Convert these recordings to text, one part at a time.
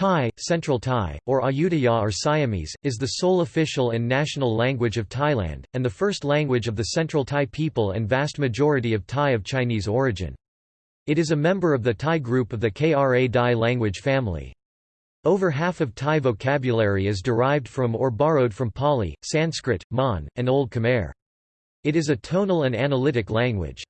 Thai, Central Thai, or Ayutthaya or Siamese, is the sole official and national language of Thailand, and the first language of the Central Thai people and vast majority of Thai of Chinese origin. It is a member of the Thai group of the Kra Dai language family. Over half of Thai vocabulary is derived from or borrowed from Pali, Sanskrit, Mon, and Old Khmer. It is a tonal and analytic language.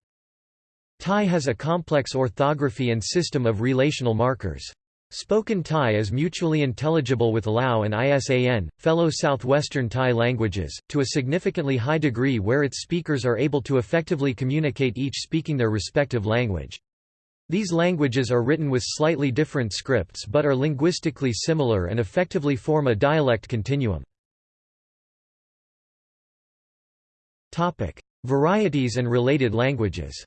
Thai has a complex orthography and system of relational markers. Spoken Thai is mutually intelligible with Lao and Isan, fellow southwestern Thai languages, to a significantly high degree where its speakers are able to effectively communicate each speaking their respective language. These languages are written with slightly different scripts but are linguistically similar and effectively form a dialect continuum. Varieties and related languages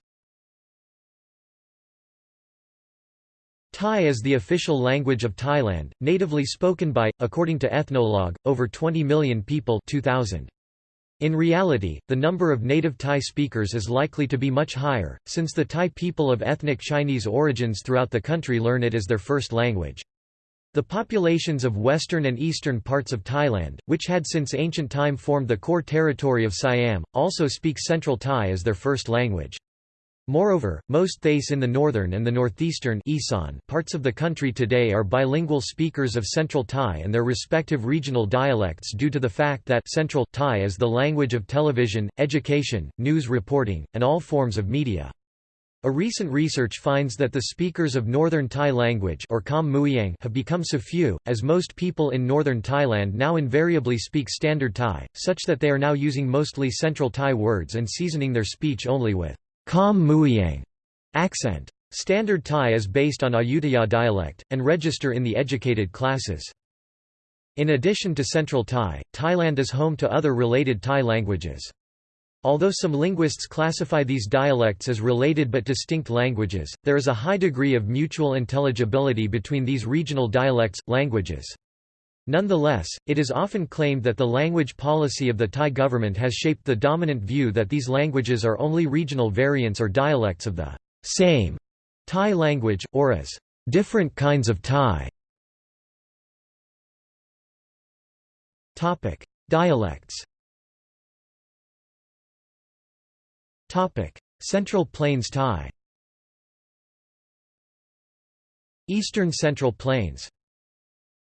Thai is the official language of Thailand, natively spoken by, according to Ethnologue, over 20 million people 2000. In reality, the number of native Thai speakers is likely to be much higher, since the Thai people of ethnic Chinese origins throughout the country learn it as their first language. The populations of western and eastern parts of Thailand, which had since ancient time formed the core territory of Siam, also speak Central Thai as their first language. Moreover, most Thais in the northern and the northeastern parts of the country today are bilingual speakers of Central Thai and their respective regional dialects due to the fact that Central Thai is the language of television, education, news reporting, and all forms of media. A recent research finds that the speakers of Northern Thai language or Kham have become so few, as most people in northern Thailand now invariably speak Standard Thai, such that they are now using mostly Central Thai words and seasoning their speech only with Kham Mueang accent. Standard Thai is based on Ayutthaya dialect, and register in the educated classes. In addition to Central Thai, Thailand is home to other related Thai languages. Although some linguists classify these dialects as related but distinct languages, there is a high degree of mutual intelligibility between these regional dialects, languages. Nonetheless, it is often claimed that the language policy of the Thai government has shaped the dominant view that these languages are only regional variants or dialects of the same Thai language, or as different kinds of Thai. Topic: Dialects. Topic: Central Plains Thai. Eastern Central Plains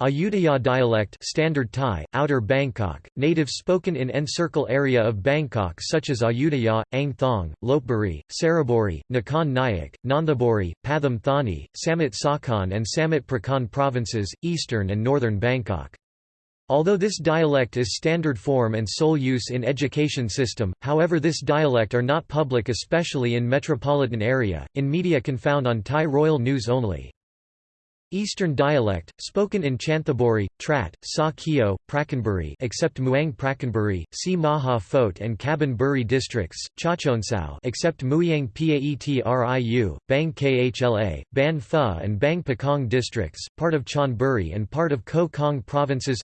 Ayutthaya dialect Standard Thai, Outer Bangkok, native spoken in encircle area of Bangkok such as Ayutthaya, Ang Thong, Lopburi, Saraburi, Nakhon Nayok, Nonthaburi, Pathum Thani, Samut Sakhon and Samut Prakan provinces, eastern and northern Bangkok. Although this dialect is standard form and sole use in education system, however this dialect are not public especially in metropolitan area, in media can found on Thai Royal News only. Eastern dialect, spoken in Chanthaburi, Trat, Sa Keo, Prachinburi except Muang Prachinburi, Si Maha Phot and Kabin Buri districts, Chachoengsao except Mueang Paetriu, Bang Khla, Ban Pho and Bang Pakong districts, part of Chonburi and part of Ko Kong provinces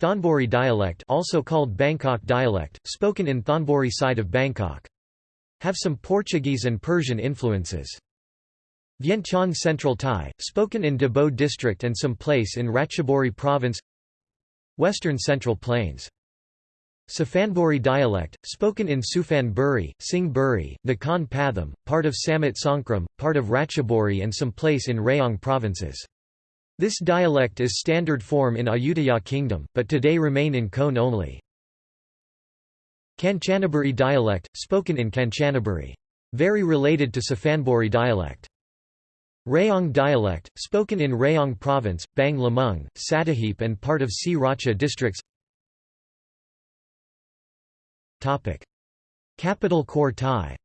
Thonburi dialect also called Bangkok dialect, spoken in Thonburi side of Bangkok. Have some Portuguese and Persian influences. Vientiane Central Thai, spoken in Dabo district and some place in Ratchaburi province Western Central Plains. Suphanburi dialect, spoken in Suphan Buri, Sing Buri, Nakhon Pathom, part of Samut Songkhram, part of Ratchaburi and some place in Rayong provinces. This dialect is standard form in Ayutthaya Kingdom, but today remain in Khon only. Kanchanaburi dialect, spoken in Kanchanaburi. Very related to Suphanburi dialect. Rayong dialect, spoken in Rayong Province, Bang Lamung, Sattahip and part of Si Racha districts. Capital Core Thai.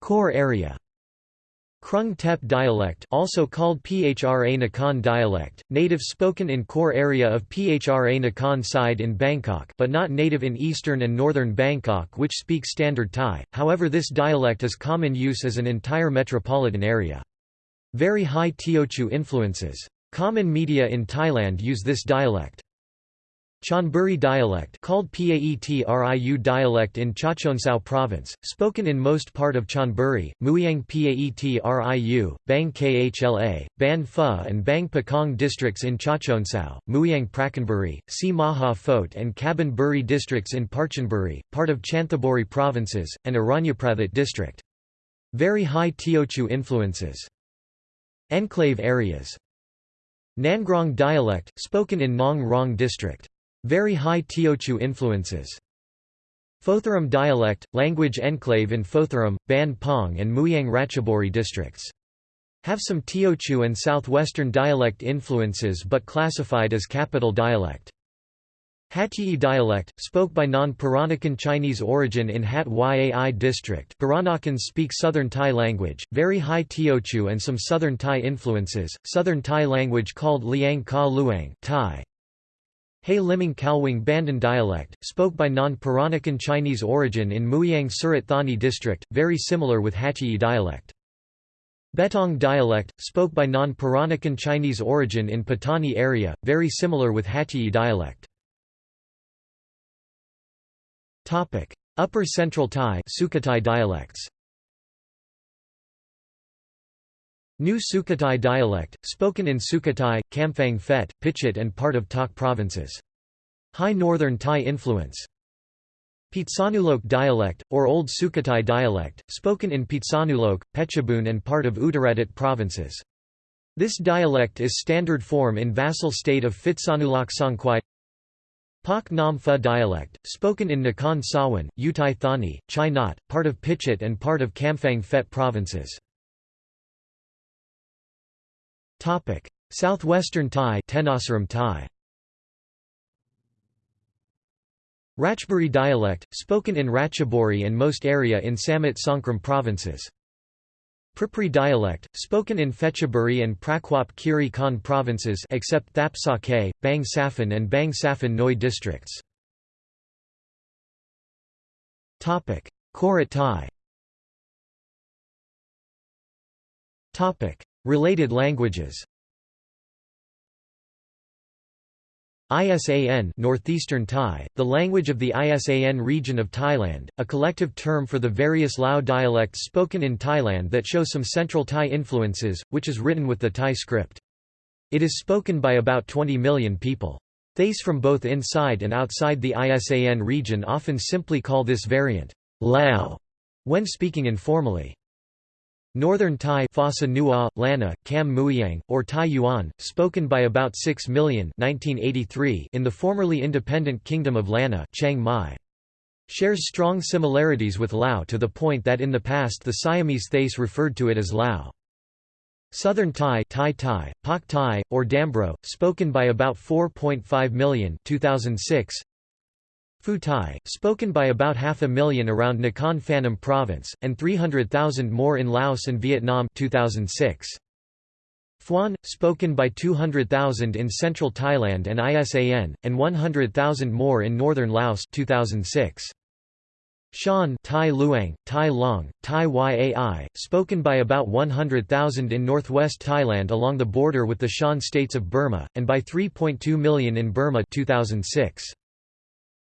Core area Krung Tep dialect also called Phra Nakhon dialect, native spoken in core area of Phra Nakhon side in Bangkok but not native in eastern and northern Bangkok which speak Standard Thai, however this dialect is common use as an entire metropolitan area. Very high Teochew influences. Common media in Thailand use this dialect. Chonburi dialect called Paetriu dialect in Chachoengsao province, spoken in most part of Chonburi, Mueang Paetriu, Bang Khla, Ban Pho and Bang Pakong districts in Chachoengsao, Mueang Prachinburi, Si Maha Phot and Kabin Buri districts in Prachinburi, part of Chanthaburi provinces, and Aranyaprathet district. Very high Teochew influences. Enclave areas Nangrong dialect, spoken in Nang Rong district. Very high Teochew influences. Photharam dialect, language enclave in Photharam, Ban Pong and Mueang Ratchaburi districts. Have some Teochew and southwestern dialect influences but classified as capital dialect. Hatyi dialect, spoke by non-Peranakan Chinese origin in Hat Yai district Peranakans speak Southern Thai language, very high Teochew and some Southern Thai influences, Southern Thai language called Liang Ka Luang Thai. Liming Kalwing Bandan dialect, spoke by non-Peranakan Chinese origin in Mueang Surat Thani district, very similar with Hatyi dialect. Betong dialect, spoke by non-Peranakan Chinese origin in Patani area, very similar with Hatyi dialect. Upper Central Thai dialects New Sukhothai dialect, spoken in Sukhothai, Kamphaeng Phet, Phichit and part of Tak provinces. High Northern Thai influence. Phitsanulok dialect, or Old Sukhothai dialect, spoken in Phitsanulok, Phetchabun and part of Uttaradit provinces. This dialect is standard form in vassal state of Phitsanulok Songkhwai Pak Nam Pho dialect, spoken in Nakhon Sawan, Uthai Thani, Chai Nat, part of Phichit and part of Kamphaeng Phet provinces. Southwestern Thai Tenasserim Thai. Ratchaburi dialect, spoken in Ratchaburi and most area in Samut Songkhram provinces. Pripri dialect, spoken in Phetchaburi and Prachuap Khiri Khan provinces except Thap Sakae, Bang Saphan and Bang Saphan Noi districts. Korat Thai Related languages ISAN Northeastern Thai, the language of the ISAN region of Thailand, a collective term for the various Lao dialects spoken in Thailand that show some Central Thai influences, which is written with the Thai script. It is spoken by about 20 million people. Thais from both inside and outside the ISAN region often simply call this variant, Lao, when speaking informally. Northern Thai Phasa Nua, Lanna, Kham Mueang, or Thai Yuan, spoken by about 6 million 1983 in the formerly independent Kingdom of Lanna Chiang Mai. Shares strong similarities with Lao to the point that in the past the Siamese Thais referred to it as Lao. Southern Thai Thai Thai, Pak Thai, or Dambro, spoken by about 4.5 million 2006, Phu Thai, spoken by about half a million around Nakhon Phanom province, and 300,000 more in Laos and Vietnam 2006. Phuan, spoken by 200,000 in central Thailand and ISAN, and 100,000 more in northern Laos 2006. Shan Thai Luang, Thai Long, Thai Yai, spoken by about 100,000 in northwest Thailand along the border with the Shan states of Burma, and by 3.2 million in Burma 2006.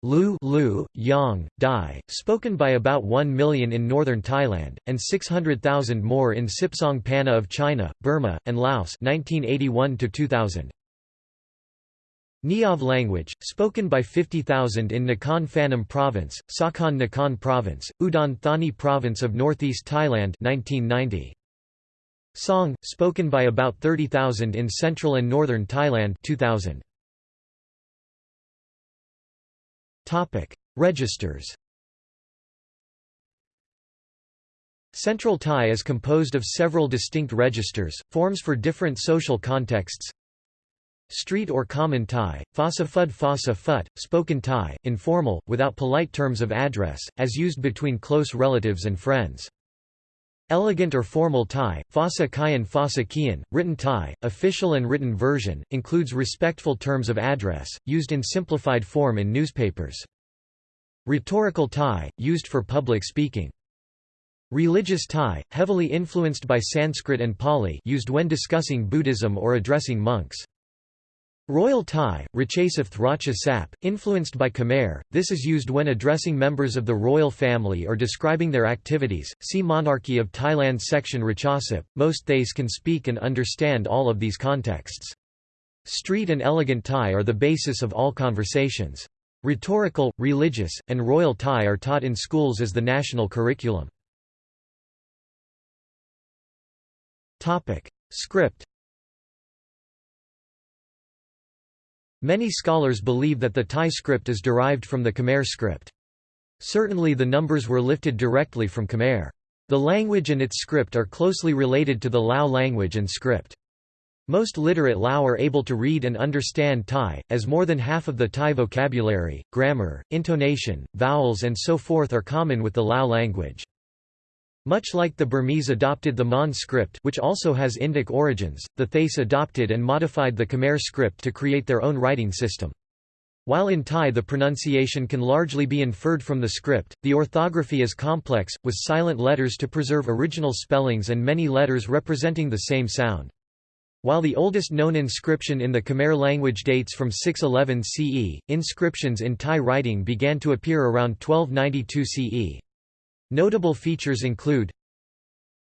Lu, Lu Yang, Dai, spoken by about 1 million in northern Thailand, and 600,000 more in Sipsong Panna of China, Burma, and Laos 1981 -2000. Niav language, spoken by 50,000 in Nakhon Phanom Province, Sakon Nakhon Province, Udon Thani Province of northeast Thailand 1990. Song, spoken by about 30,000 in central and northern Thailand 2000. Topic: Registers. Central Thai is composed of several distinct registers, forms for different social contexts. Street or common Thai, Phasa Phud Phasa Phut, spoken Thai, informal, without polite terms of address, as used between close relatives and friends. Elegant or formal Thai, Phasa Kyan Phasa Kian, written Thai, official and written version, includes respectful terms of address, used in simplified form in newspapers. Rhetorical Thai, used for public speaking. Religious Thai, heavily influenced by Sanskrit and Pali used when discussing Buddhism or addressing monks. Royal Thai, Rachasapth Racha Sap, influenced by Khmer, this is used when addressing members of the royal family or describing their activities. See Monarchy of Thailand section Rachasap. Most Thais can speak and understand all of these contexts. Street and elegant Thai are the basis of all conversations. Rhetorical, religious, and royal Thai are taught in schools as the national curriculum. Topic. Script Many scholars believe that the Thai script is derived from the Khmer script. Certainly the numbers were lifted directly from Khmer. The language and its script are closely related to the Lao language and script. Most literate Lao are able to read and understand Thai, as more than half of the Thai vocabulary, grammar, intonation, vowels and so forth are common with the Lao language. Much like the Burmese adopted the Mon script which also has Indic origins, the Thais adopted and modified the Khmer script to create their own writing system. While in Thai the pronunciation can largely be inferred from the script, the orthography is complex, with silent letters to preserve original spellings and many letters representing the same sound. While the oldest known inscription in the Khmer language dates from 611 CE, inscriptions in Thai writing began to appear around 1292 CE. Notable features include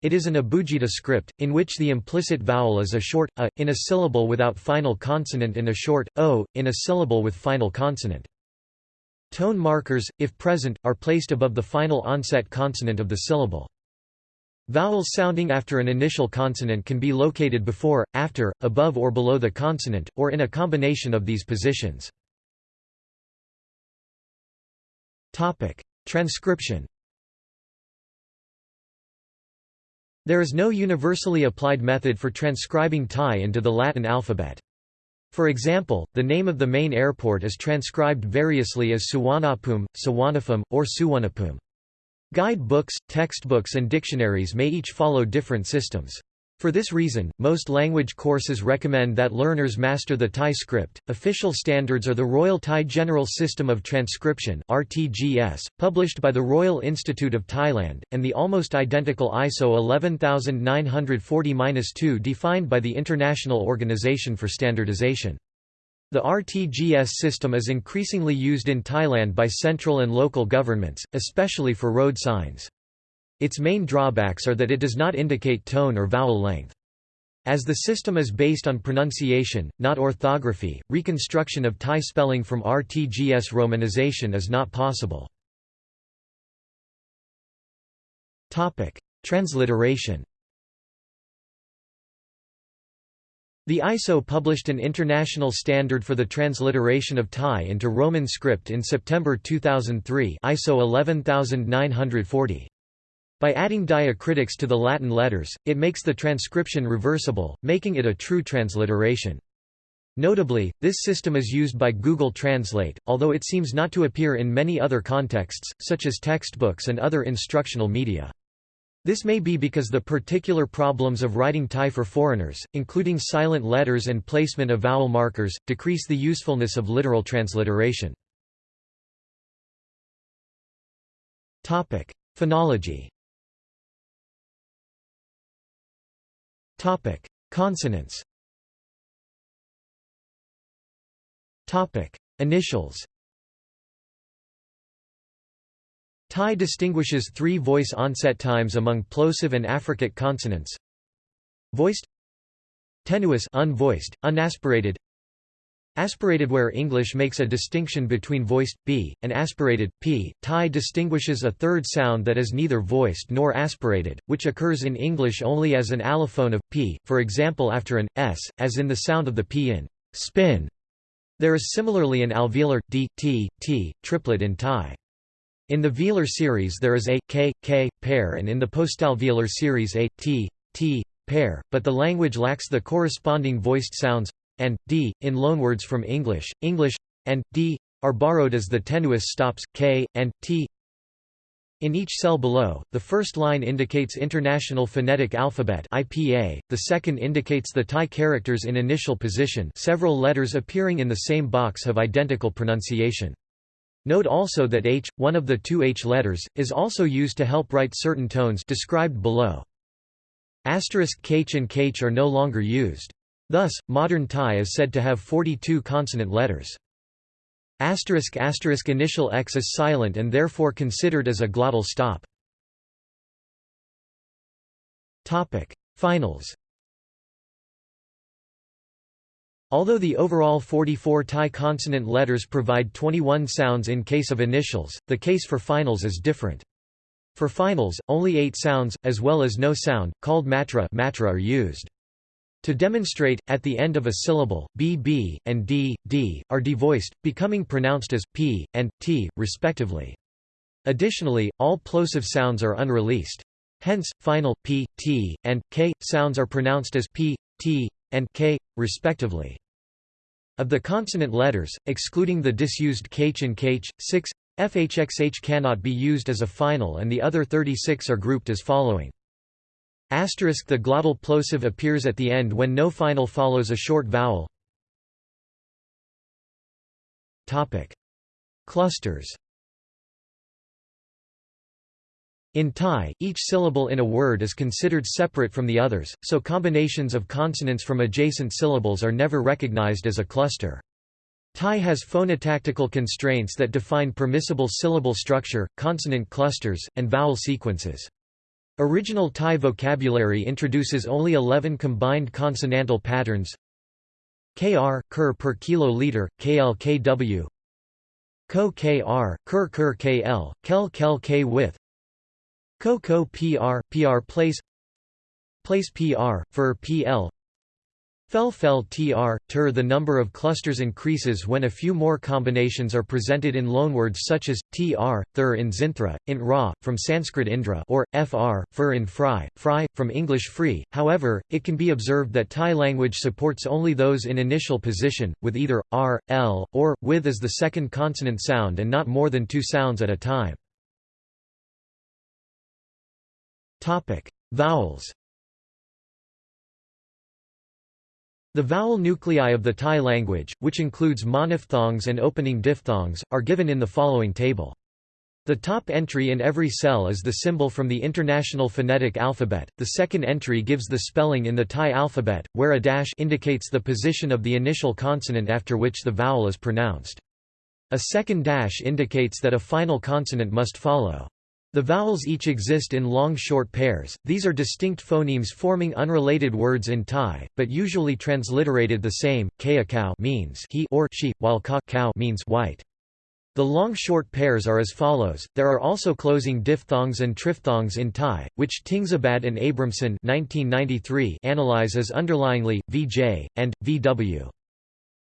It is an abugida script, in which the implicit vowel is a short a, in a syllable without final consonant and a short o, in a syllable with final consonant. Tone markers, if present, are placed above the final onset consonant of the syllable. Vowels sounding after an initial consonant can be located before, after, above or below the consonant, or in a combination of these positions. Transcription There is no universally applied method for transcribing Thai into the Latin alphabet. For example, the name of the main airport is transcribed variously as Suwanapum, Sawanapum, or Suwanapum. Guide books, textbooks and dictionaries may each follow different systems. For this reason, most language courses recommend that learners master the Thai script. Official standards are the Royal Thai General System of Transcription (RTGS), published by the Royal Institute of Thailand, and the almost identical ISO 11940-2 defined by the International Organization for Standardization. The RTGS system is increasingly used in Thailand by central and local governments, especially for road signs. Its main drawbacks are that it does not indicate tone or vowel length. As the system is based on pronunciation, not orthography, reconstruction of Thai spelling from RTGS romanization is not possible. Transliteration The ISO published an international standard for the transliteration of Thai into Roman script in September 2003 ISO 11940. By adding diacritics to the Latin letters, it makes the transcription reversible, making it a true transliteration. Notably, this system is used by Google Translate, although it seems not to appear in many other contexts, such as textbooks and other instructional media. This may be because the particular problems of writing Thai for foreigners, including silent letters and placement of vowel markers, decrease the usefulness of literal transliteration. Phonology Topic: Consonants. Topic: Initials. Thai distinguishes three voice onset times among plosive and affricate consonants. Voiced Tenuous unvoiced, unaspirated Aspirated where English makes a distinction between voiced, b, and aspirated, p, Thai distinguishes a third sound that is neither voiced nor aspirated, which occurs in English only as an allophone of, p, for example after an, s, as in the sound of the p in, spin. There is similarly an alveolar, d, t, t, triplet in Thai. In the velar series there is a, k, k, pair and in the postalveolar series a, t, t, pair, but the language lacks the corresponding voiced sounds and d in loanwords from English. English and d are borrowed as the tenuous stops k and t. In each cell below, the first line indicates International Phonetic Alphabet (IPA), the second indicates the Thai characters in initial position. Several letters appearing in the same box have identical pronunciation. Note also that h, one of the two h letters, is also used to help write certain tones described below. Asterisk kh and kh are no longer used. Thus, modern Thai is said to have 42 consonant letters. Asterisk asterisk initial X is silent and therefore considered as a glottal stop. Topic: Finals. Although the overall 44 Thai consonant letters provide 21 sounds in case of initials, the case for finals is different. For finals, only 8 sounds, as well as no sound, called matra, matra are used. To demonstrate, at the end of a syllable, b, b, and d, d, are devoiced, becoming pronounced as p, and t, respectively. Additionally, all plosive sounds are unreleased. Hence, final, p, t, and k, sounds are pronounced as p, t, and k, respectively. Of the consonant letters, excluding the disused kh and kh, 6, fhxh cannot be used as a final and the other 36 are grouped as following. Asterisk the glottal plosive appears at the end when no final follows a short vowel. Topic: Clusters. In Thai, each syllable in a word is considered separate from the others, so combinations of consonants from adjacent syllables are never recognized as a cluster. Thai has phonotactical constraints that define permissible syllable structure, consonant clusters, and vowel sequences. Original Thai vocabulary introduces only 11 combined consonantal patterns. Kr, ker per kiloliter, kl kw ko kr, ker ker kl, kel kel k with ko ko pr, pr place. Place pr, fer pl Fel fel tr, ter The number of clusters increases when a few more combinations are presented in loanwords such as, tr, thur in zinthra, in ra, from Sanskrit indra or, fr, fur in fry, fry, from English free. However, it can be observed that Thai language supports only those in initial position, with either, r, l, or, with as the second consonant sound and not more than two sounds at a time. Vowels The vowel nuclei of the Thai language, which includes monophthongs and opening diphthongs, are given in the following table. The top entry in every cell is the symbol from the International Phonetic Alphabet, the second entry gives the spelling in the Thai alphabet, where a dash indicates the position of the initial consonant after which the vowel is pronounced. A second dash indicates that a final consonant must follow. The vowels each exist in long short pairs, these are distinct phonemes forming unrelated words in Thai, but usually transliterated the same, kaya means he or she, while ka cow means white. The long short pairs are as follows. There are also closing diphthongs and triphthongs in Thai, which Tingsabadh and Abramson 1993 analyze as underlyingly vj and vw.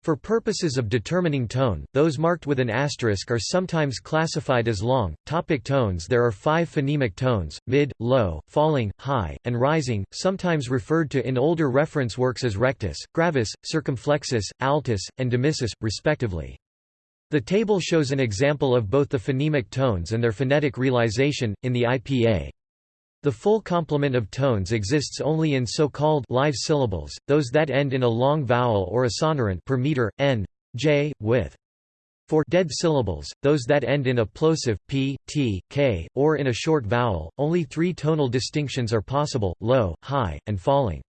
For purposes of determining tone, those marked with an asterisk are sometimes classified as long. Topic tones There are five phonemic tones, mid, low, falling, high, and rising, sometimes referred to in older reference works as rectus, gravis, circumflexus, altus, and demissus, respectively. The table shows an example of both the phonemic tones and their phonetic realization, in the IPA. The full complement of tones exists only in so-called live syllables, those that end in a long vowel or a sonorant per meter, n, j, with. For dead syllables, those that end in a plosive p, t, k, or in a short vowel, only three tonal distinctions are possible, low, high, and falling.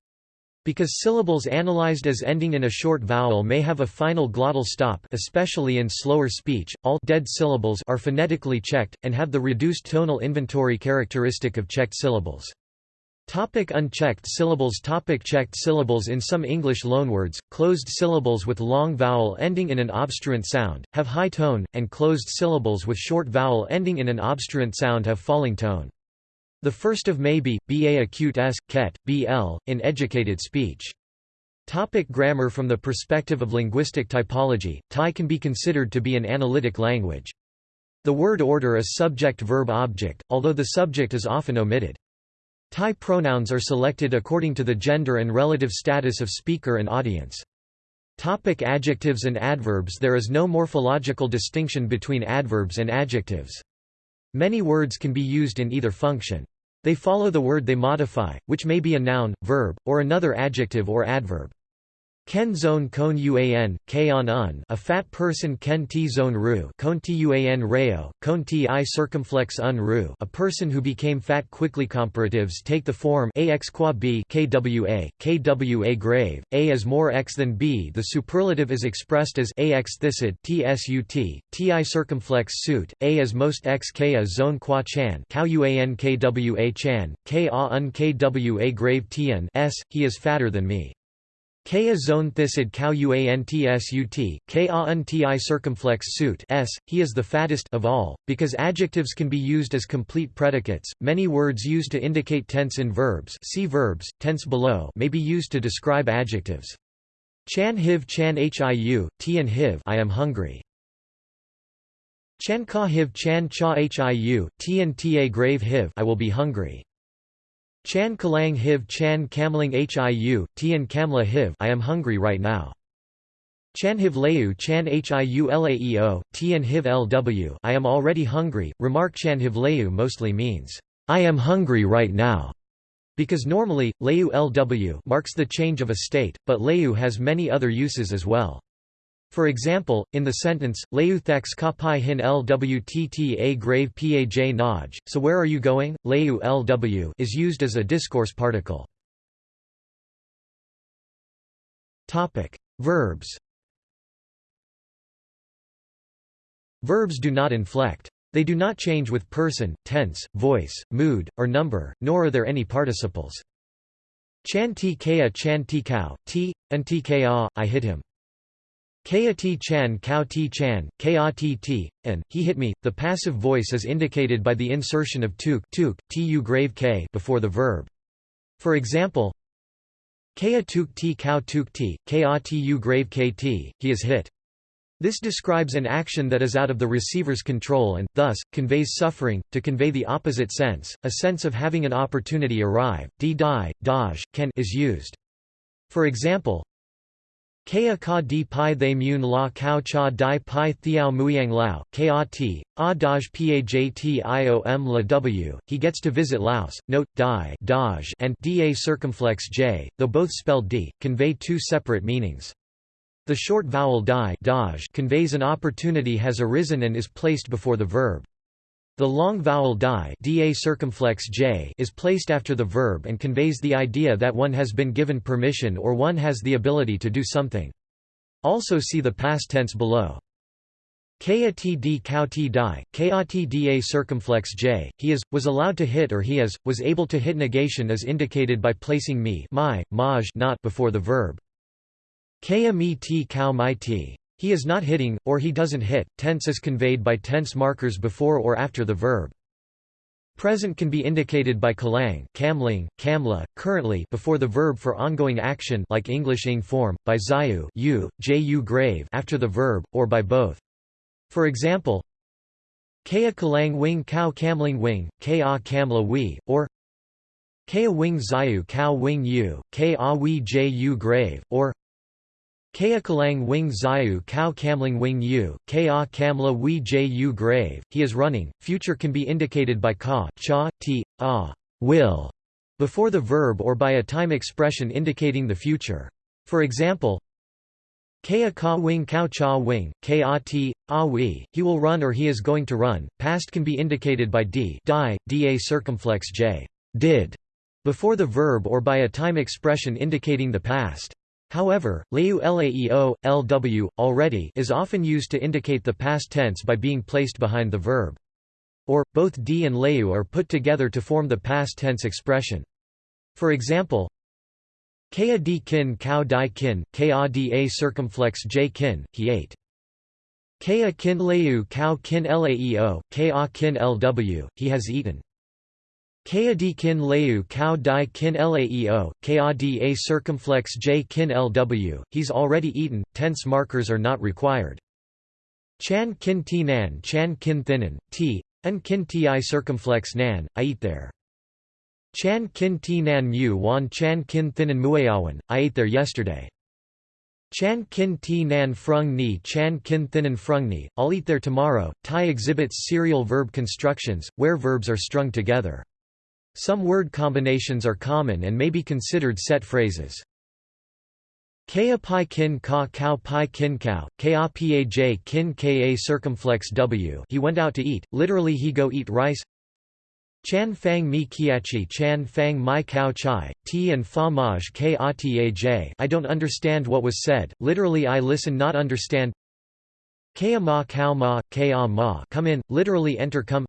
Because syllables analyzed as ending in a short vowel may have a final glottal stop especially in slower speech, all dead syllables are phonetically checked, and have the reduced tonal inventory characteristic of checked syllables. Topic unchecked syllables Topic Checked syllables In some English loanwords, closed syllables with long vowel ending in an obstruent sound, have high tone, and closed syllables with short vowel ending in an obstruent sound have falling tone. The first of may be, ba acute s, ket, bl, in educated speech. Topic grammar From the perspective of linguistic typology, Thai can be considered to be an analytic language. The word order is subject-verb-object, although the subject is often omitted. Thai pronouns are selected according to the gender and relative status of speaker and audience. Topic adjectives and adverbs There is no morphological distinction between adverbs and adjectives. Many words can be used in either function. They follow the word they modify, which may be a noun, verb, or another adjective or adverb. Ken zone kon uan, k on un a fat person. Ken t zone ru kon tuan reo, kon ti circumflex un ru a person who became fat quickly. Comparatives take the form ax qua b kwa, kwa grave, a is more x than b. The superlative is expressed as ax thicid tsut, ti circumflex suit, a is most x k a zone qua chan cow uan kwa chan, k a un kwa grave tn s, he is fatter than me. Kea zone thicid cow uantsut, ka unti circumflex suit s, he is the fattest of all, because adjectives can be used as complete predicates, many words used to indicate tense in verbs see verbs, tense below may be used to describe adjectives. Chan hiv chan hiu, tian hiv I am hungry. Chan ka hiv chan cha hiu, tian ta grave hiv I will be hungry. Chan Kalang Hiv Chan Kamling Hiu, Tian Kamla Hiv I am hungry right now. Chan Hiv Leu Chan Hiu Laeo, Tian Hiv Lw I am already hungry. Remark Chan Hiv Leu mostly means, I am hungry right now. Because normally, Leu Lw marks the change of a state, but Leu has many other uses as well. For example, in the sentence, Leu thex ka pi hin lwtta grave paj naj, so where are you going? Leu lw is used as a discourse particle. Verbs. Verbs do not inflect. They do not change with person, tense, voice, mood, or number, nor are there any participles. Chan ti kea chan ti cow, ti, ti I hit him. Kea T Chan Kao T Chan, Ka T T, and, he hit me. The passive voice is indicated by the insertion of tuk, tuk tu grave k before the verb. For example, Kea tuk t Kao tuk t, Ka tu grave kt, he is hit. This describes an action that is out of the receiver's control and, thus, conveys suffering. To convey the opposite sense, a sense of having an opportunity arrive, di die, daj, can is used. For example, Kea ka di pai they mun la kao cha di pai thiao muyang lao, ka ti, a daj pajtiom la w, he gets to visit Laos, note, di daj and da circumflex j, though both spelled d, convey two separate meanings. The short vowel di daj conveys an opportunity has arisen and is placed before the verb. The long vowel die da circumflex j is placed after the verb and conveys the idea that one has been given permission or one has the ability to do something. Also see the past tense below. Ka td cow t die, ka da circumflex j, he is, was allowed to hit or he is, was able to hit negation is indicated by placing me my, maj not before the verb. Ka mi. He is not hitting, or he doesn't hit. Tense is conveyed by tense markers before or after the verb. Present can be indicated by kalang, kamling, kamla, currently before the verb for ongoing action like English ing form, by zayu, u, ju grave after the verb, or by both. For example, kaya kalang wing cow kamling wing, ka kamla wi, or kaya wing zayu cow wing u, ka wi ju grave, or Kea Kalang Wing Zayu Kao Kamling Wing Yu, Ka Kamla Wi Ju grave, he is running. Future can be indicated by ka, cha, ti, a, will, before the verb or by a time expression indicating the future. For example, Kea ka wing kao cha wing, ka ti, a wi, he will run or he is going to run. Past can be indicated by d, die, da circumflex j, did, before the verb or by a time expression indicating the past. However, leu laeo, lw, already is often used to indicate the past tense by being placed behind the verb. Or, both d and leu are put together to form the past tense expression. For example, Ka di kin cow di kin, ka da circumflex j kin, he ate. Ka kin leu cow kin laeo, ka kin lw, he has eaten. Ka di kin leu cow di kin laeo, ka da circumflex j kin lw, he's already eaten, tense markers are not required. Chan kin ti nan chan kin thinan, t, and kin ti circumflex nan, I eat there. Chan kin ti nan mu wan chan kin thinan muayawan, I ate there yesterday. Chan kin ti nan frung ni chan kin thinan frung ni, I'll eat there tomorrow. Thai exhibits serial verb constructions, where verbs are strung together. Some word combinations are common and may be considered set phrases. Ka pi kin ka pi kin cow, ka paj kin ka circumflex w. He went out to eat, literally he go eat rice. Chan fang mi kiachi chan fang mai cow chai, ti and fa maj k I don't understand what was said, literally I listen not understand. Kaya ma cow ma, ka ma come in, literally enter come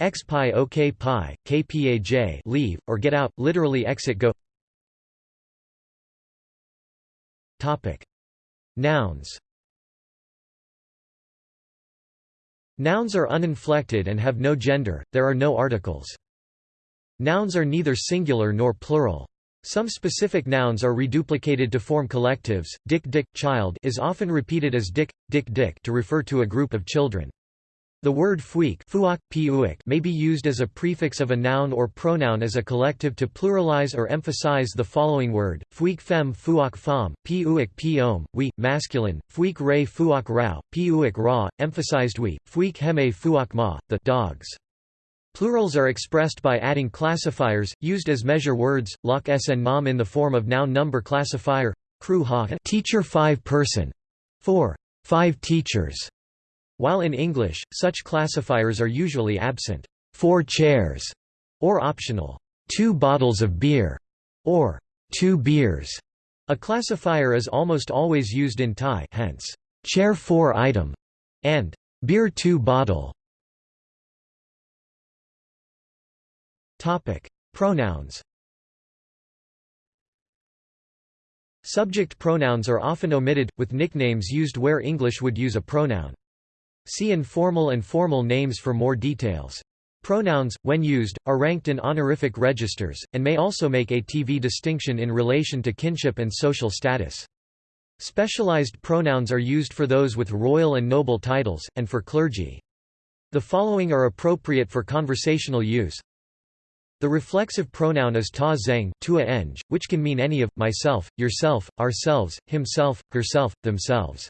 X pi ok pi, kpaj leave, or get out, literally exit go Topic. Nouns Nouns are uninflected and have no gender, there are no articles. Nouns are neither singular nor plural. Some specific nouns are reduplicated to form collectives. Dick dick child is often repeated as dick, dick dick to refer to a group of children. The word fuik may be used as a prefix of a noun or pronoun as a collective to pluralize or emphasize the following word, fuik fem fuak fam, puik piom, we, masculine, fuik re fuak rao, puik ra, emphasized we, fuik heme fuak ma, the dogs. Plurals are expressed by adding classifiers, used as measure words, lok sn nam in the form of noun number classifier, crew ha teacher 5 person, 4 5 teachers, while in English, such classifiers are usually absent, four chairs, or optional, two bottles of beer, or two beers. A classifier is almost always used in Thai hence, chair 4 item, and beer 2 bottle. Topic: Pronouns. Subject pronouns are often omitted, with nicknames used where English would use a pronoun. See informal and formal names for more details. Pronouns, when used, are ranked in honorific registers, and may also make a TV distinction in relation to kinship and social status. Specialized pronouns are used for those with royal and noble titles, and for clergy. The following are appropriate for conversational use. The reflexive pronoun is ta zeng tua eng, which can mean any of, myself, yourself, ourselves, himself, herself, themselves.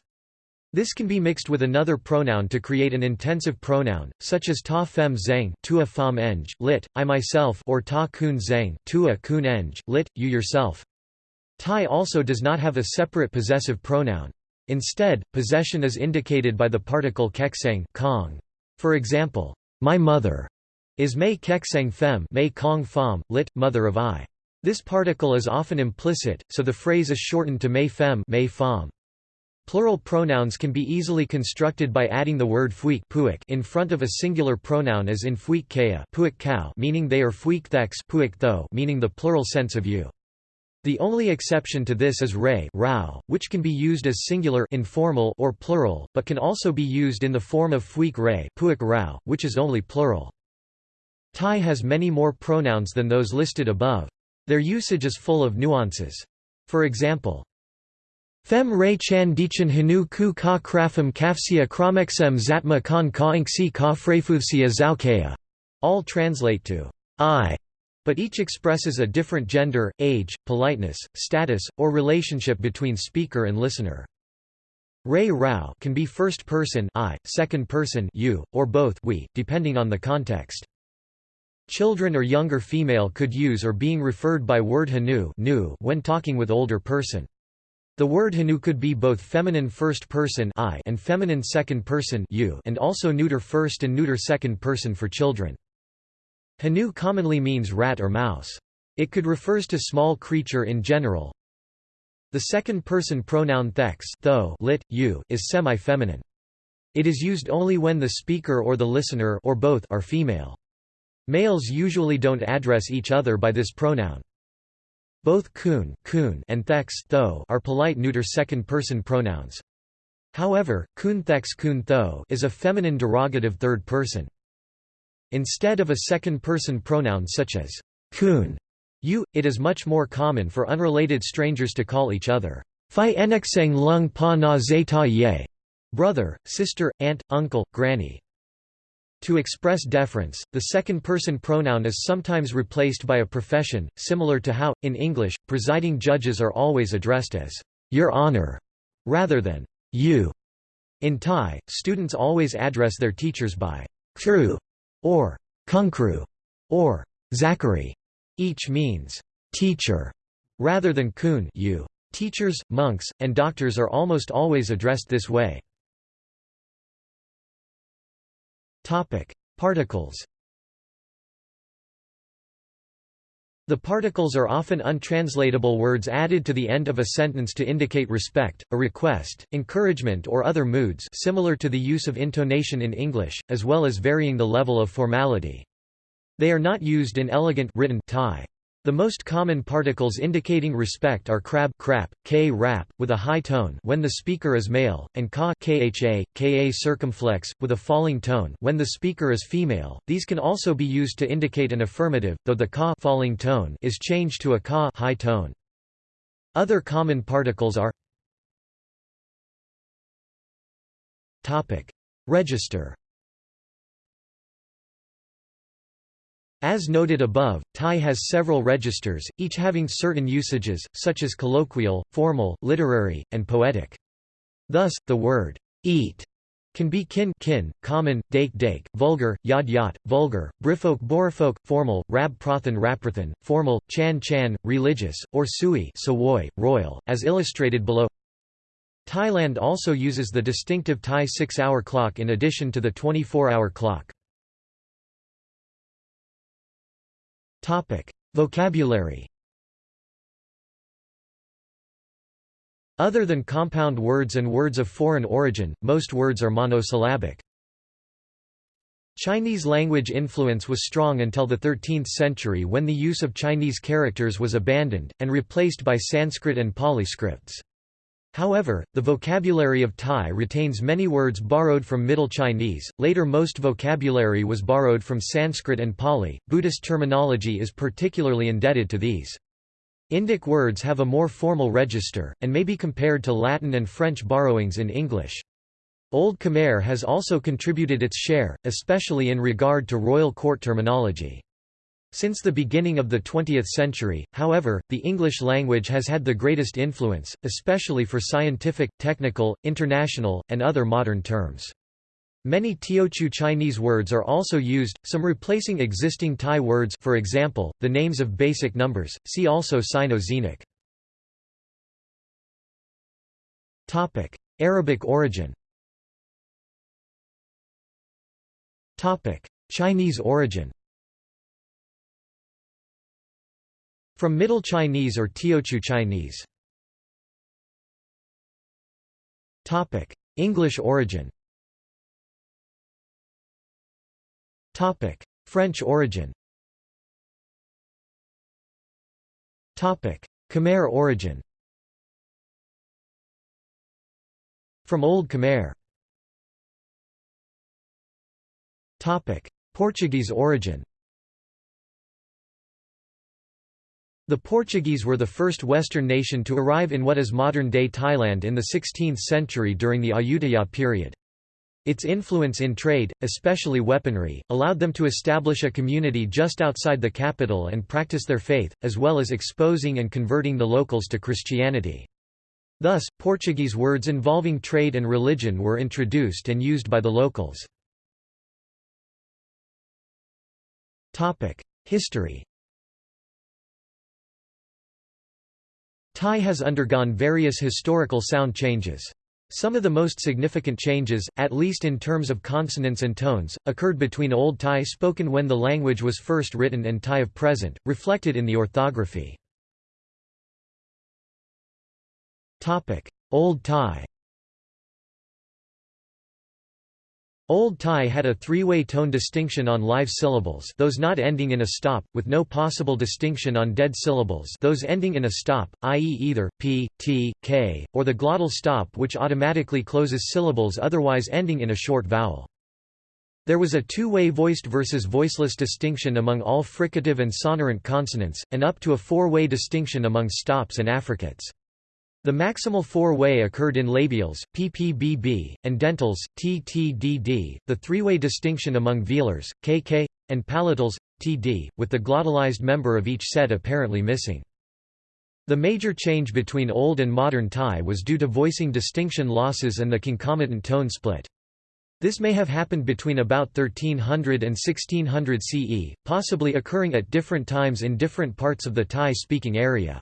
This can be mixed with another pronoun to create an intensive pronoun, such as ta fem zeng tua fam eng, lit, I myself or ta kun zeng tua kun eng, lit, you yourself. Thai also does not have a separate possessive pronoun. Instead, possession is indicated by the particle kekseng kong. For example, my mother is mei kekseng fem mei kong fam, lit, mother of I. This particle is often implicit, so the phrase is shortened to mei fem mei fam. Plural pronouns can be easily constructed by adding the word fuik in front of a singular pronoun as in fuik kea meaning they are fuik thex meaning the plural sense of you. The only exception to this is re rao, which can be used as singular informal or plural, but can also be used in the form of fuik re puik rao, which is only plural. Thai has many more pronouns than those listed above. Their usage is full of nuances. For example, Fem Ray Chan Dichan Hanu Ku Ka Krafam Kafsia Kramexem Zatma Kan Ka Inksi Ka Frefuvsia Zaukaya. All translate to I, but each expresses a different gender, age, politeness, status, or relationship between speaker and listener. Ray Rao can be first person I, second person you, or both we, depending on the context. Children or younger female could use or being referred by word hanu when talking with older person. The word hanu could be both feminine first person I and feminine second person you and also neuter first and neuter second person for children. Hanu commonly means rat or mouse. It could refers to small creature in general. The second person pronoun thex tho lit, you, is semi-feminine. It is used only when the speaker or the listener or both are female. Males usually don't address each other by this pronoun. Both kun, kun and thex tho are polite neuter second-person pronouns. However, kun thex kun tho is a feminine derogative third person. Instead of a second-person pronoun such as kun, you, it is much more common for unrelated strangers to call each other fi enexeng lung pa na zeta ye, brother, sister, aunt, uncle, granny. To express deference, the second-person pronoun is sometimes replaced by a profession, similar to how, in English, presiding judges are always addressed as Your Honor, rather than you. In Thai, students always address their teachers by Kru or Kunkru or Zachary. Each means teacher rather than kun you. Teachers, monks, and doctors are almost always addressed this way. Particles The particles are often untranslatable words added to the end of a sentence to indicate respect, a request, encouragement or other moods similar to the use of intonation in English, as well as varying the level of formality. They are not used in elegant written Thai. The most common particles indicating respect are crab crap, k rap, with a high tone when the speaker is male, and ka kha, ka circumflex, with a falling tone when the speaker is female. These can also be used to indicate an affirmative, though the ka falling tone is changed to a ka high tone. Other common particles are Register As noted above, Thai has several registers, each having certain usages, such as colloquial, formal, literary, and poetic. Thus, the word eat can be kin kin, common, dake dake, vulgar, yad yat, vulgar, brifolk borifolk, formal, rab prothan raprathan, formal, chan chan, religious, or sui sawoi, royal, as illustrated below. Thailand also uses the distinctive Thai six-hour clock in addition to the 24-hour clock. Topic: Vocabulary. Other than compound words and words of foreign origin, most words are monosyllabic. Chinese language influence was strong until the 13th century when the use of Chinese characters was abandoned, and replaced by Sanskrit and Pali scripts. However, the vocabulary of Thai retains many words borrowed from Middle Chinese. Later, most vocabulary was borrowed from Sanskrit and Pali. Buddhist terminology is particularly indebted to these. Indic words have a more formal register, and may be compared to Latin and French borrowings in English. Old Khmer has also contributed its share, especially in regard to royal court terminology. Since the beginning of the 20th century, however, the English language has had the greatest influence, especially for scientific, technical, international, and other modern terms. Many Teochew Chinese words are also used, some replacing existing Thai words for example, the names of basic numbers, see also Sino-Xenic. Arabic origin Chinese origin From Middle Chinese or Teochew Chinese. Topic: English origin. Topic: French origin. Topic: Khmer origin. From Old Khmer. Topic: Portuguese origin The Portuguese were the first Western nation to arrive in what is modern-day Thailand in the 16th century during the Ayutthaya period. Its influence in trade, especially weaponry, allowed them to establish a community just outside the capital and practice their faith, as well as exposing and converting the locals to Christianity. Thus, Portuguese words involving trade and religion were introduced and used by the locals. History Thai has undergone various historical sound changes. Some of the most significant changes, at least in terms of consonants and tones, occurred between Old Thai spoken when the language was first written and Thai of present, reflected in the orthography. Old Thai Old Thai had a three-way tone distinction on live syllables those not ending in a stop, with no possible distinction on dead syllables those ending in a stop, i.e. either, p, t, k, or the glottal stop which automatically closes syllables otherwise ending in a short vowel. There was a two-way voiced versus voiceless distinction among all fricative and sonorant consonants, and up to a four-way distinction among stops and affricates. The maximal four-way occurred in labials, ppbb, and dentals, ttdd, the three-way distinction among velars, kk, and palatals, td, with the glottalized member of each set apparently missing. The major change between Old and Modern Thai was due to voicing distinction losses and the concomitant tone split. This may have happened between about 1300 and 1600 CE, possibly occurring at different times in different parts of the Thai-speaking area.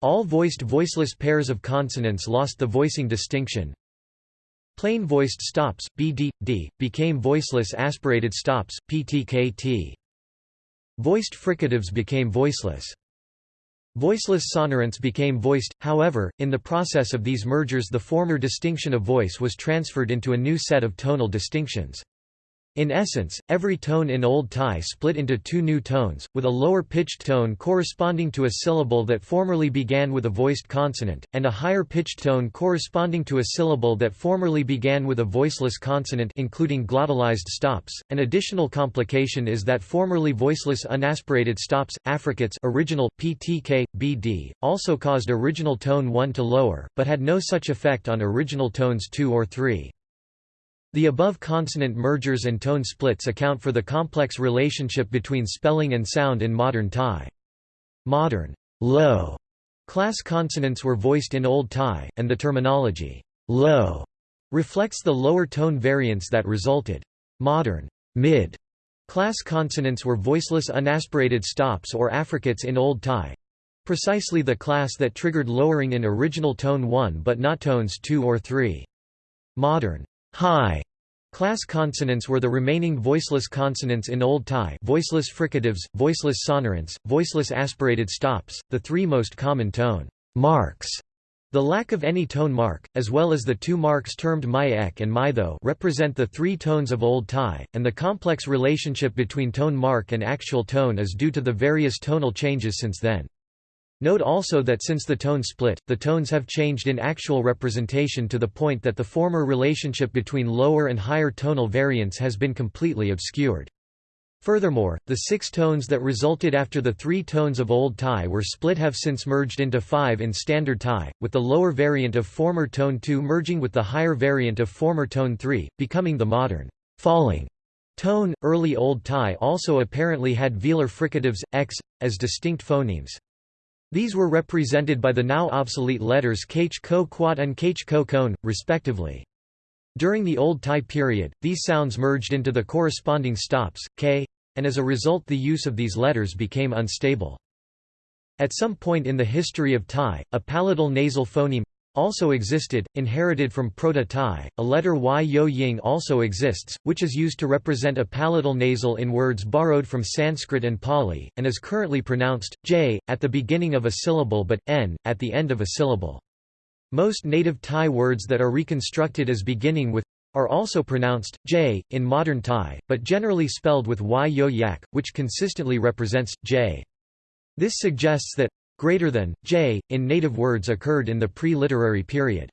All voiced voiceless pairs of consonants lost the voicing distinction. Plain voiced stops, bd, d, became voiceless aspirated stops, ptkt. Voiced fricatives became voiceless. Voiceless sonorants became voiced, however, in the process of these mergers the former distinction of voice was transferred into a new set of tonal distinctions. In essence, every tone in Old Thai split into two new tones, with a lower-pitched tone corresponding to a syllable that formerly began with a voiced consonant, and a higher-pitched tone corresponding to a syllable that formerly began with a voiceless consonant including glottalized stops. An additional complication is that formerly voiceless unaspirated stops, affricates original, ptk, bd, also caused original tone 1 to lower, but had no such effect on original tones 2 or 3. The above consonant mergers and tone splits account for the complex relationship between spelling and sound in modern Thai. Modern low class consonants were voiced in Old Thai, and the terminology low reflects the lower tone variance that resulted. Modern mid class consonants were voiceless unaspirated stops or affricates in Old Thai precisely the class that triggered lowering in original tone 1 but not tones 2 or 3. Modern high class consonants were the remaining voiceless consonants in Old Thai voiceless fricatives, voiceless sonorants, voiceless aspirated stops, the three most common tone marks. The lack of any tone mark, as well as the two marks termed mai ek and mai tho represent the three tones of Old Thai, and the complex relationship between tone mark and actual tone is due to the various tonal changes since then. Note also that since the tone split, the tones have changed in actual representation to the point that the former relationship between lower and higher tonal variants has been completely obscured. Furthermore, the six tones that resulted after the three tones of Old Thai were split have since merged into five in Standard Thai, with the lower variant of former tone 2 merging with the higher variant of former tone 3, becoming the modern falling tone. Early Old Thai also apparently had velar fricatives, x, as distinct phonemes. These were represented by the now obsolete letters kh ko quat and kh ko respectively. During the Old Thai period, these sounds merged into the corresponding stops, k, and as a result the use of these letters became unstable. At some point in the history of Thai, a palatal nasal phoneme also existed, inherited from Proto-Thai. A letter y yo ying also exists, which is used to represent a palatal nasal in words borrowed from Sanskrit and Pali, and is currently pronounced j at the beginning of a syllable but n at the end of a syllable. Most native Thai words that are reconstructed as beginning with are also pronounced j in modern Thai, but generally spelled with y yo yak, which consistently represents j. This suggests that greater than, j, in native words occurred in the pre-literary period.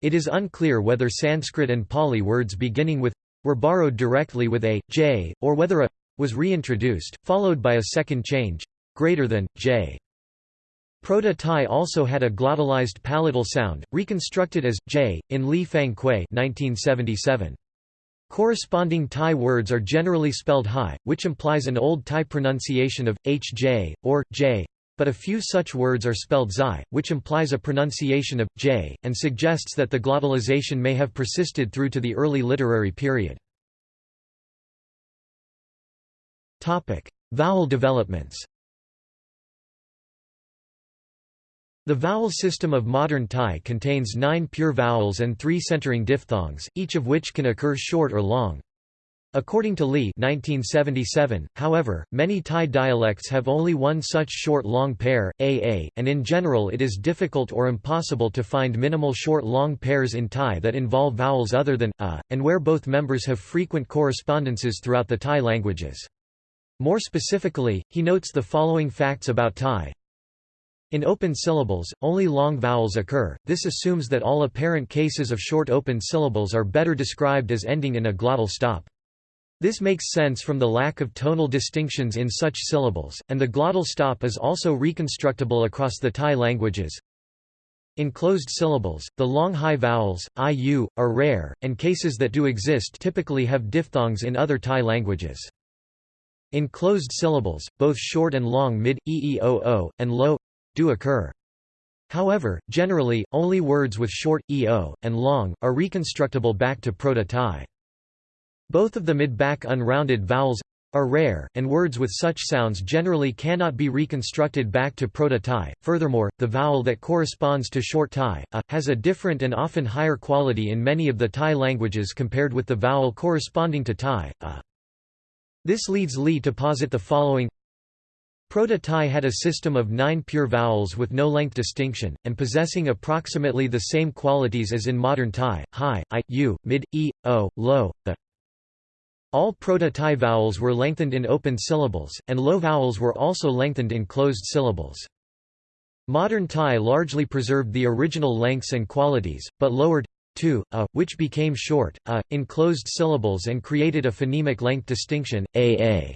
It is unclear whether Sanskrit and Pali words beginning with were borrowed directly with a, j, or whether a was reintroduced, followed by a second change, greater than, j. Proto-Thai also had a glottalized palatal sound, reconstructed as j, in Li Fang Kuei 1977. Corresponding Thai words are generally spelled hai, which implies an Old Thai pronunciation of hj, or j, but a few such words are spelled xi, which implies a pronunciation of j, and suggests that the glottalization may have persisted through to the early literary period. Vowel developments The vowel system of modern Thai contains nine pure vowels and three centering diphthongs, each of which can occur short or long. According to Li 1977, however, many Thai dialects have only one such short-long pair, aa, and in general it is difficult or impossible to find minimal short-long pairs in Thai that involve vowels other than a, and where both members have frequent correspondences throughout the Thai languages. More specifically, he notes the following facts about Thai. In open syllables, only long vowels occur, this assumes that all apparent cases of short open syllables are better described as ending in a glottal stop. This makes sense from the lack of tonal distinctions in such syllables, and the glottal stop is also reconstructible across the Thai languages. In closed syllables, the long high vowels, iu, are rare, and cases that do exist typically have diphthongs in other Thai languages. In closed syllables, both short and long mid, eeoo, and low, do occur. However, generally, only words with short, eo, and long, are reconstructible back to Proto-Thai. Both of the mid-back unrounded vowels are rare, and words with such sounds generally cannot be reconstructed back to Proto-Thai. Furthermore, the vowel that corresponds to short Thai, a, has a different and often higher quality in many of the Thai languages compared with the vowel corresponding to Thai, a. This leads Li to posit the following Proto-Thai had a system of nine pure vowels with no length distinction, and possessing approximately the same qualities as in modern Thai, high, i, u, mid, e, o, low, the. All Proto-Thai vowels were lengthened in open syllables, and low vowels were also lengthened in closed syllables. Modern Thai largely preserved the original lengths and qualities, but lowered to, a, which became short, a, in closed syllables and created a phonemic length distinction, aa.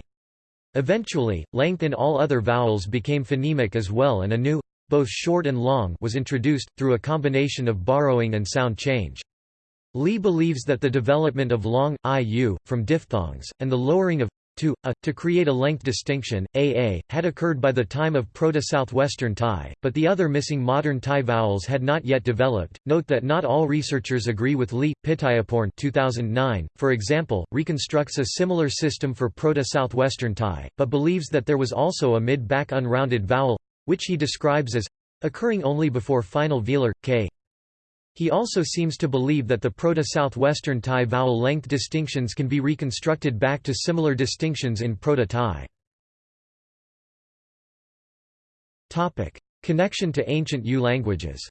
Eventually, length in all other vowels became phonemic as well and a new, both short and long was introduced, through a combination of borrowing and sound change. Li believes that the development of long, iu, from diphthongs, and the lowering of to, a, to create a length distinction, aa, had occurred by the time of Proto-Southwestern Thai, but the other missing modern Thai vowels had not yet developed. Note that not all researchers agree with Li. Pittayaporn 2009, for example, reconstructs a similar system for Proto-Southwestern Thai, but believes that there was also a mid-back unrounded vowel, which he describes as occurring only before final velar, k, he also seems to believe that the Proto-Southwestern Thai vowel length distinctions can be reconstructed back to similar distinctions in Proto-Thai. Connection to ancient Yu languages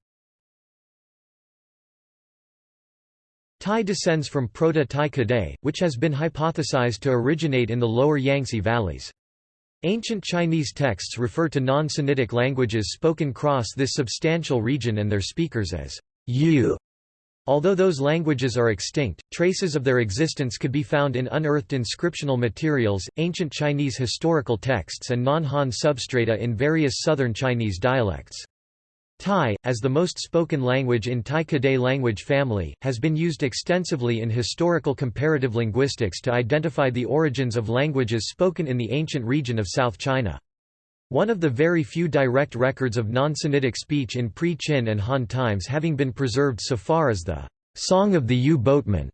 Thai descends from Proto-Thai Kadai, which has been hypothesized to originate in the lower Yangtze valleys. Ancient Chinese texts refer to non-Sinitic languages spoken cross this substantial region and their speakers as Yu. Although those languages are extinct, traces of their existence could be found in unearthed inscriptional materials, ancient Chinese historical texts and non-Han substrata in various southern Chinese dialects. Thai, as the most spoken language in Thai Kadai language family, has been used extensively in historical comparative linguistics to identify the origins of languages spoken in the ancient region of South China. One of the very few direct records of non-Sinitic speech in pre-Qin and Han times having been preserved so far as the Song of the Yu Boatman,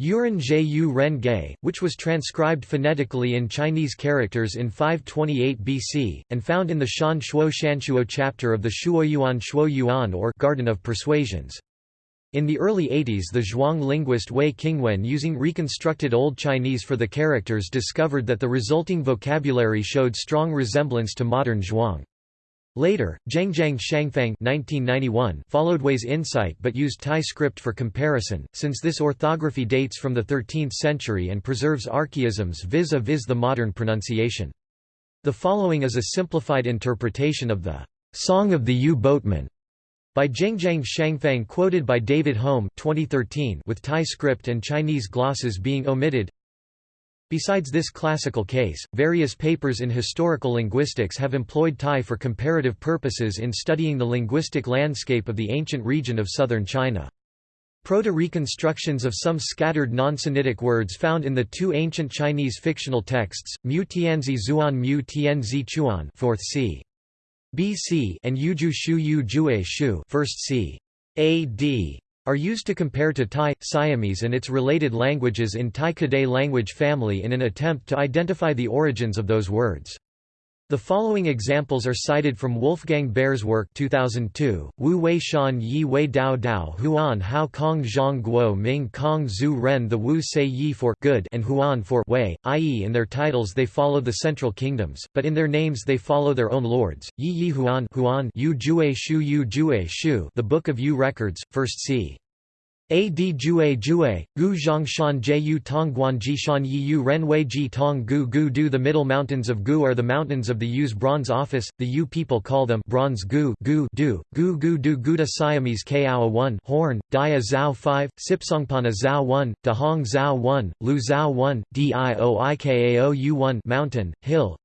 Yuren Zhe Ren Ge, which was transcribed phonetically in Chinese characters in 528 BC, and found in the Shan Shuo Shanshuo chapter of the Shuoyuan Shuoyuan or Garden of Persuasions. In the early 80s the Zhuang linguist Wei Qingwen using reconstructed Old Chinese for the characters discovered that the resulting vocabulary showed strong resemblance to modern Zhuang. Later, Zhengzhang Shangfang 1991 followed Wei's insight but used Thai script for comparison, since this orthography dates from the 13th century and preserves archaisms vis-a-vis -vis the modern pronunciation. The following is a simplified interpretation of the Song of the U-Boatman by Zhengzhang Shangfang quoted by David Holm 2013 with Thai script and Chinese glosses being omitted Besides this classical case, various papers in historical linguistics have employed Thai for comparative purposes in studying the linguistic landscape of the ancient region of southern China. Proto-reconstructions of some scattered non-Sinitic words found in the two ancient Chinese fictional texts, Mu Tianzi Zhuan Mu Tianzi Chuan 4th c. BC and Yuju Shu Yu Jue Shu 1st c. AD are used to compare to Thai, Siamese and its related languages in Thai Kadai language family in an attempt to identify the origins of those words. The following examples are cited from Wolfgang Behr's work 2002, Wu Wei Shan Yi Wei Dao Dao Huan Hao Kong Zhang Guo Ming Kong Zhu Ren The Wu Sei Yi for good and Huan for Wei, i.e. in their titles they follow the central kingdoms, but in their names they follow their own lords, Yi Yi Huan Huan Yu Jue Shu Yu Jue Shu The Book of Yu Records, 1st c. Ad Jue Jue, Gu Zhongshan Jiu Tongguan Jishan Yiyu Renwei Ji Tong Gu Gu Du The middle mountains of Gu are the mountains of the Yu's bronze office, the Yu people call them bronze Gu Gu Du, Gu Gu Du Guda Siamese Kao 1 Horn, Dia Zhao 5, Sipsong Panna Zhao 1, Dahong Zhao 1, Lu Zhao 1, Dioikao U 1 Mountain, Hill,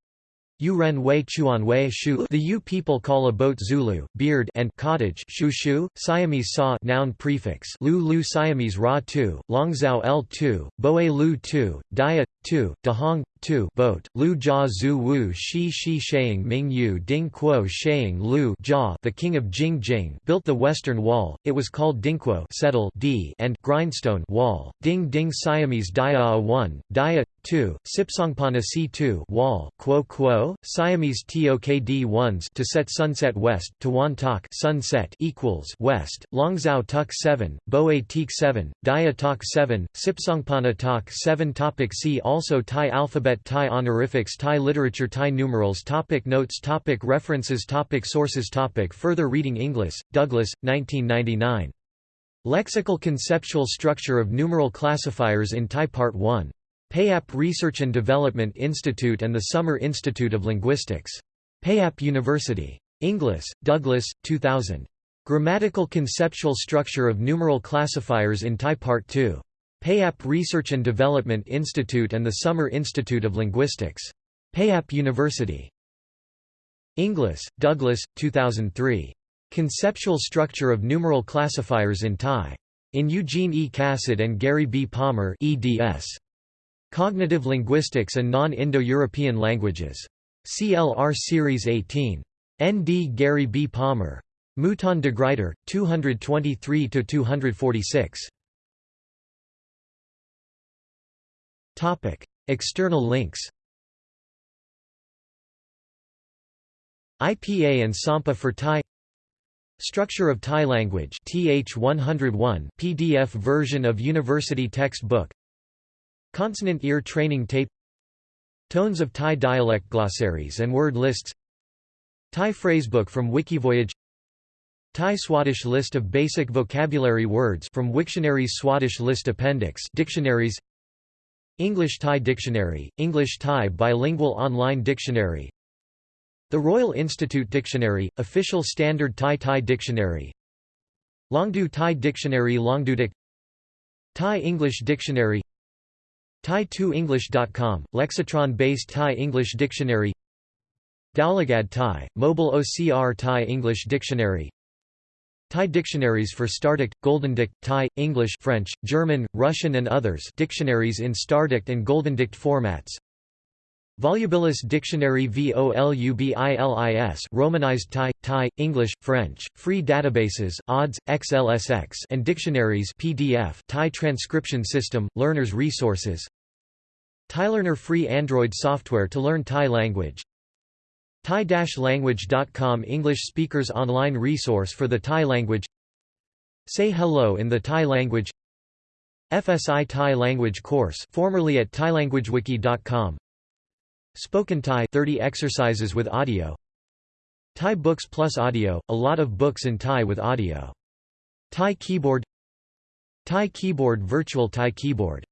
Yuren Wei Chuan Wei Shu The Yu people call a boat Zulu, beard and cottage shu shu, Siamese sa noun prefix Lu Lu Siamese Ra 2, Longzhou L 2, Boe Lu 2, Dia 2, Dahong 2 boat, Lu Jia Zhu Wu Shi Shi Sheing Ming Yu Ding Kuo Sheing Lu Jia the king of Jing Jing built the western wall, it was called Dingquo settle D and grindstone wall, Ding Ding Siamese Dia 1, Dia 2, Sipsong Panna C2 wall, Quo Quo, Siamese TOKD 1s to set sunset west, Tawan Tak sunset equals west, Longzhou Tuk 7, Boe Teak 7, Dia Tak 7, Sipsong Panna Tak 7 Topic See also Thai alphabet Thai honorifics Thai literature Thai numerals topic Notes topic References topic Sources topic Further reading Inglis, Douglas, 1999. Lexical Conceptual Structure of Numeral Classifiers in Thai Part 1. Payap Research and Development Institute and the Summer Institute of Linguistics. Payap University. Inglis, Douglas, 2000. Grammatical Conceptual Structure of Numeral Classifiers in Thai Part 2. Payap Research and Development Institute and the Summer Institute of Linguistics. Payap University. Inglis, Douglas, 2003. Conceptual Structure of Numeral Classifiers in Thai. In Eugene E. Casad and Gary B. Palmer eds. Cognitive Linguistics and Non-Indo-European Languages. CLR Series 18. N. D. Gary B. Palmer. Mouton de Gruyter, 223–246. External links IPA and SAMPA for Thai Structure of Thai language TH 101 PDF version of university textbook Consonant ear training tape Tones of Thai dialect glossaries and word lists Thai phrasebook from Wikivoyage Thai Swadesh list of basic vocabulary words from Wiktionary's Swadesh list appendix dictionaries English Thai Dictionary, English Thai Bilingual Online Dictionary The Royal Institute Dictionary, Official Standard Thai Thai Dictionary Longdo Thai Dictionary Longdodic Thai English Dictionary Thai2English.com, Lexitron-based Thai English Dictionary Daulagad Thai, mobile OCR Thai English Dictionary Thai dictionaries for StarDict, GoldenDict, Thai, English French, German, Russian and others dictionaries in StarDict and GoldenDict formats. Volubilis Dictionary VOLUBILIS Romanized Thai, Thai, English, French, free databases, ODDS, XLSX and dictionaries PDF Thai transcription system, learners resources. ThaiLearner free Android software to learn Thai language Thai-language.com English speakers online resource for the Thai language. Say hello in the Thai language. FSI Thai language course formerly at thailanguagewiki.com Spoken Thai 30 exercises with audio. Thai Books Plus Audio, a lot of books in Thai with audio. Thai Keyboard. Thai Keyboard Virtual Thai Keyboard